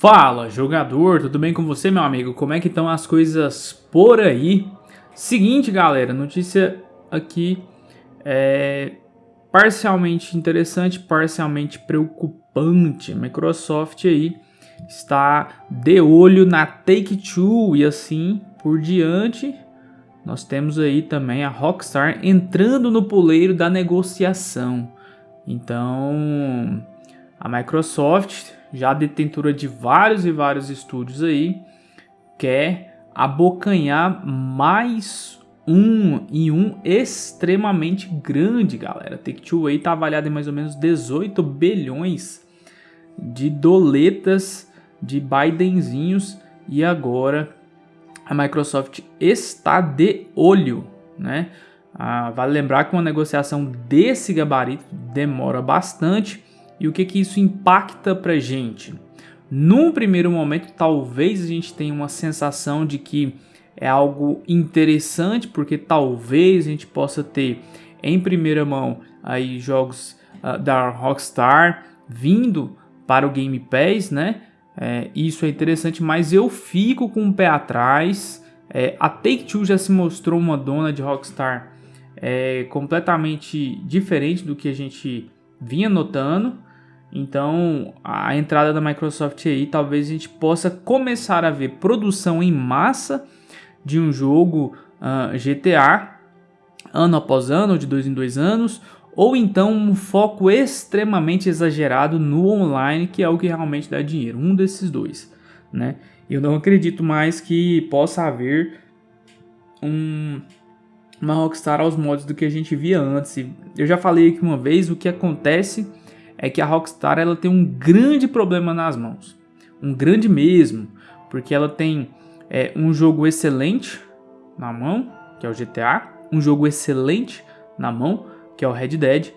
Fala, jogador, tudo bem com você, meu amigo? Como é que estão as coisas por aí? Seguinte, galera, notícia aqui é parcialmente interessante, parcialmente preocupante. Microsoft aí está de olho na Take-Two e assim por diante. Nós temos aí também a Rockstar entrando no poleiro da negociação. Então, a Microsoft já detentora de vários e vários estúdios aí, quer abocanhar mais um e um extremamente grande, galera. Take-Two aí tá avaliado em mais ou menos 18 bilhões de doletas de Bidenzinhos e agora a Microsoft está de olho, né? Ah, vale lembrar que uma negociação desse gabarito demora bastante e o que, que isso impacta para gente? Num primeiro momento, talvez a gente tenha uma sensação de que é algo interessante, porque talvez a gente possa ter em primeira mão aí jogos uh, da Rockstar vindo para o Game Pass, né? É, isso é interessante, mas eu fico com o pé atrás. É, a Take-Two já se mostrou uma dona de Rockstar é, completamente diferente do que a gente vinha notando. Então, a entrada da Microsoft aí, talvez a gente possa começar a ver produção em massa de um jogo uh, GTA, ano após ano, de dois em dois anos, ou então um foco extremamente exagerado no online, que é o que realmente dá dinheiro, um desses dois, né? Eu não acredito mais que possa haver um, uma Rockstar aos modos do que a gente via antes. Eu já falei aqui uma vez o que acontece é que a Rockstar ela tem um grande problema nas mãos. Um grande mesmo. Porque ela tem é, um jogo excelente na mão, que é o GTA. Um jogo excelente na mão, que é o Red Dead.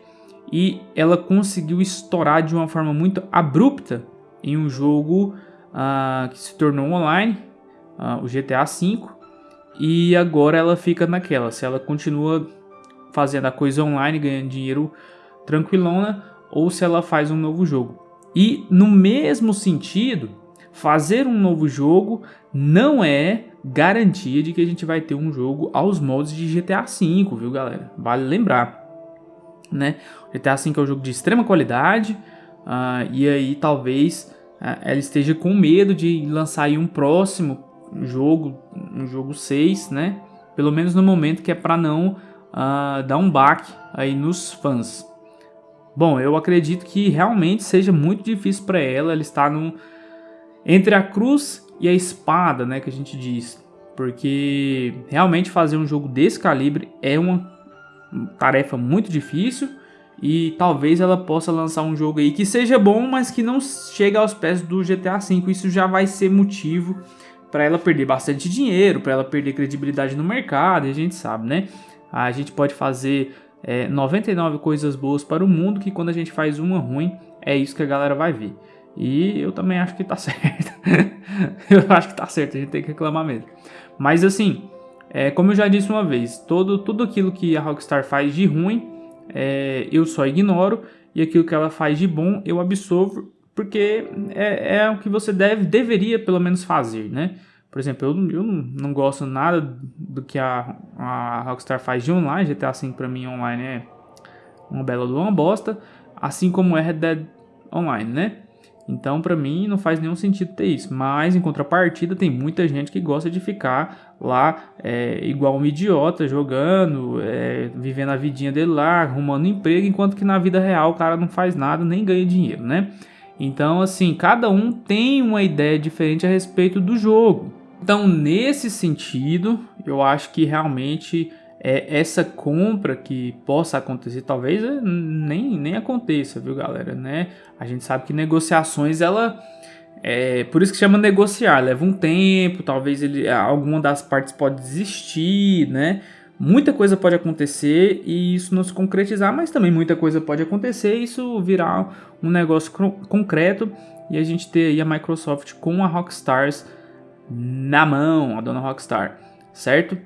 E ela conseguiu estourar de uma forma muito abrupta em um jogo uh, que se tornou online, uh, o GTA V. E agora ela fica naquela. Se ela continua fazendo a coisa online, ganhando dinheiro tranquilona, ou se ela faz um novo jogo. E no mesmo sentido, fazer um novo jogo não é garantia de que a gente vai ter um jogo aos moldes de GTA V, viu galera? Vale lembrar, né? GTA V é um jogo de extrema qualidade uh, e aí talvez uh, ela esteja com medo de lançar um próximo jogo, um jogo 6, né? Pelo menos no momento que é para não uh, dar um baque aí nos fãs. Bom, eu acredito que realmente seja muito difícil para ela, ela está entre a cruz e a espada, né, que a gente diz. Porque realmente fazer um jogo desse calibre é uma tarefa muito difícil e talvez ela possa lançar um jogo aí que seja bom, mas que não chegue aos pés do GTA V. Isso já vai ser motivo para ela perder bastante dinheiro, para ela perder credibilidade no mercado, e a gente sabe, né? A gente pode fazer é, 99 coisas boas para o mundo, que quando a gente faz uma ruim, é isso que a galera vai ver. E eu também acho que tá certo. eu acho que tá certo, a gente tem que reclamar mesmo. Mas assim, é, como eu já disse uma vez, todo, tudo aquilo que a Rockstar faz de ruim, é, eu só ignoro. E aquilo que ela faz de bom, eu absorvo, porque é, é o que você deve, deveria pelo menos fazer, né? Por exemplo, eu, eu não gosto nada do que a, a Rockstar faz de online. GTA V pra mim online é uma bela de uma bosta. Assim como é Red Dead Online, né? Então, para mim, não faz nenhum sentido ter isso. Mas, em contrapartida, tem muita gente que gosta de ficar lá é, igual um idiota, jogando, é, vivendo a vidinha dele lá, arrumando emprego, enquanto que na vida real o cara não faz nada, nem ganha dinheiro, né? Então, assim, cada um tem uma ideia diferente a respeito do jogo. Então, nesse sentido, eu acho que realmente é, essa compra que possa acontecer, talvez é, nem, nem aconteça, viu, galera? Né? A gente sabe que negociações, ela. É, por isso que chama negociar, leva um tempo, talvez ele, alguma das partes pode desistir, né? Muita coisa pode acontecer e isso não se concretizar, mas também muita coisa pode acontecer e isso virar um negócio concreto e a gente ter aí a Microsoft com a Rockstars na mão, a dona Rockstar, certo?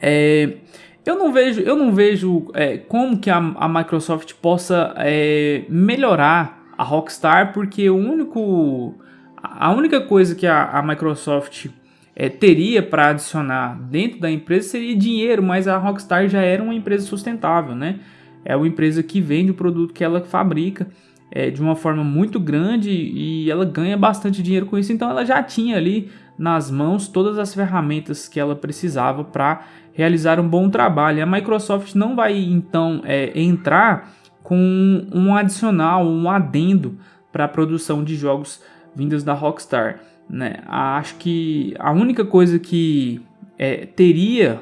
É, eu não vejo, eu não vejo é, como que a, a Microsoft possa é, melhorar a Rockstar, porque o único A única coisa que a, a Microsoft é, teria para adicionar dentro da empresa seria dinheiro, mas a Rockstar já era uma empresa sustentável, né? É uma empresa que vende o produto que ela fabrica é, de uma forma muito grande e ela ganha bastante dinheiro com isso, então ela já tinha ali nas mãos todas as ferramentas que ela precisava para realizar um bom trabalho. A Microsoft não vai então é, entrar com um adicional, um adendo para a produção de jogos vindos da Rockstar. Né? Acho que a única coisa que é, teria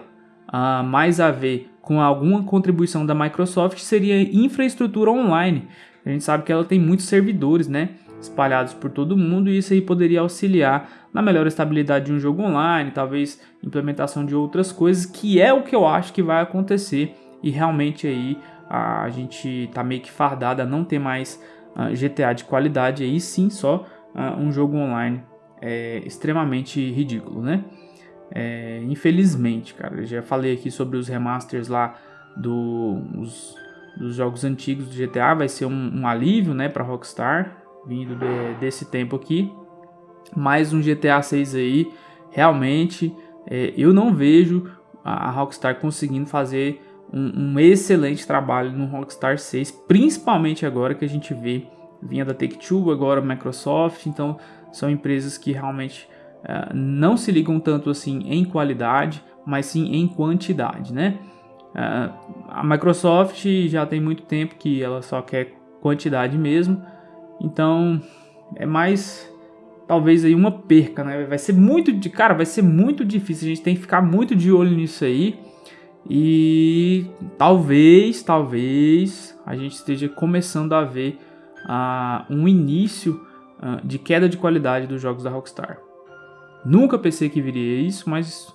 uh, mais a ver com alguma contribuição da Microsoft seria infraestrutura online. A gente sabe que ela tem muitos servidores, né? espalhados por todo mundo e isso aí poderia auxiliar na melhor estabilidade de um jogo online, talvez implementação de outras coisas, que é o que eu acho que vai acontecer e realmente aí a gente tá meio que fardada a não ter mais uh, ah, GTA de qualidade, aí sim só uh, um jogo online é extremamente ridículo, né? É, infelizmente, cara, eu já falei aqui sobre os remasters lá do, os, dos jogos antigos do GTA, vai ser um, um alívio, né, para Rockstar, vindo de, desse tempo aqui. Mais um GTA 6 aí, realmente, é, eu não vejo a, Rockstar conseguindo fazer um, um, excelente trabalho no Rockstar 6, principalmente agora que a gente vê vinha da Take-Two, agora Microsoft, então são empresas que realmente uh, não se ligam tanto assim em qualidade, mas sim em quantidade, né? Uh, a Microsoft já tem muito tempo que ela só quer quantidade mesmo, então é mais talvez aí uma perca, né? Vai ser muito de cara, vai ser muito difícil. A gente tem que ficar muito de olho nisso aí. E talvez, talvez a gente esteja começando a ver uh, um início uh, de queda de qualidade dos jogos da Rockstar. Nunca pensei que viria isso, mas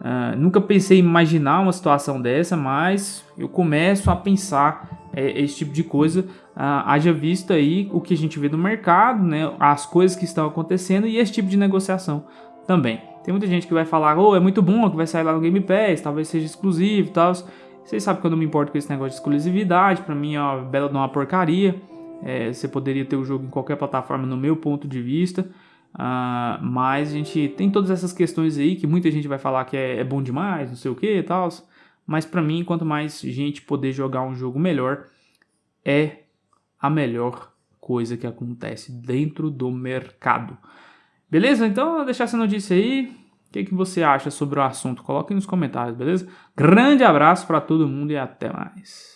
uh, nunca pensei em imaginar uma situação dessa, mas eu começo a pensar é, esse tipo de coisa, haja visto aí o que a gente vê no mercado, né, as coisas que estão acontecendo e esse tipo de negociação também. Tem muita gente que vai falar, oh, é muito bom que vai sair lá no Game Pass, talvez seja exclusivo e tal. Vocês sabem que eu não me importo com esse negócio de exclusividade, pra mim é uma bela de uma porcaria. É, você poderia ter o jogo em qualquer plataforma, no meu ponto de vista. Uh, mas a gente tem todas essas questões aí que muita gente vai falar que é, é bom demais, não sei o que e tal. Mas para mim, quanto mais gente poder jogar um jogo melhor, é a melhor coisa que acontece dentro do mercado. Beleza? Então, deixar essa notícia aí. O que, que você acha sobre o assunto? Coloque nos comentários, beleza? Grande abraço para todo mundo e até mais.